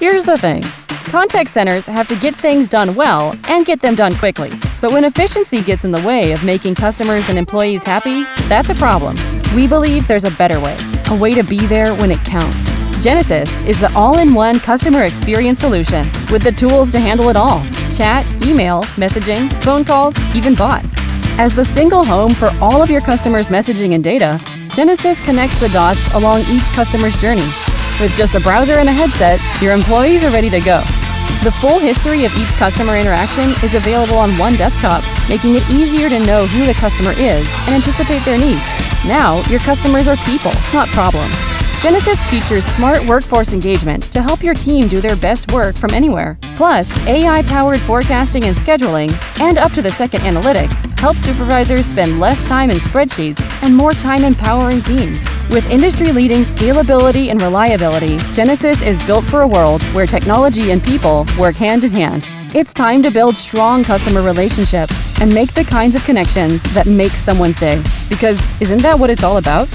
Here's the thing. Contact centers have to get things done well and get them done quickly. But when efficiency gets in the way of making customers and employees happy, that's a problem. We believe there's a better way, a way to be there when it counts. Genesys is the all-in-one customer experience solution with the tools to handle it all. Chat, email, messaging, phone calls, even bots. As the single home for all of your customers' messaging and data, Genesys connects the dots along each customer's journey. With just a browser and a headset, your employees are ready to go. The full history of each customer interaction is available on one desktop, making it easier to know who the customer is and anticipate their needs. Now, your customers are people, not problems. Genesys features smart workforce engagement to help your team do their best work from anywhere. Plus, AI-powered forecasting and scheduling and up-to-the-second analytics help supervisors spend less time in spreadsheets and more time empowering teams. With industry-leading scalability and reliability, Genesys is built for a world where technology and people work hand in hand. It's time to build strong customer relationships and make the kinds of connections that make someone's day. Because isn't that what it's all about?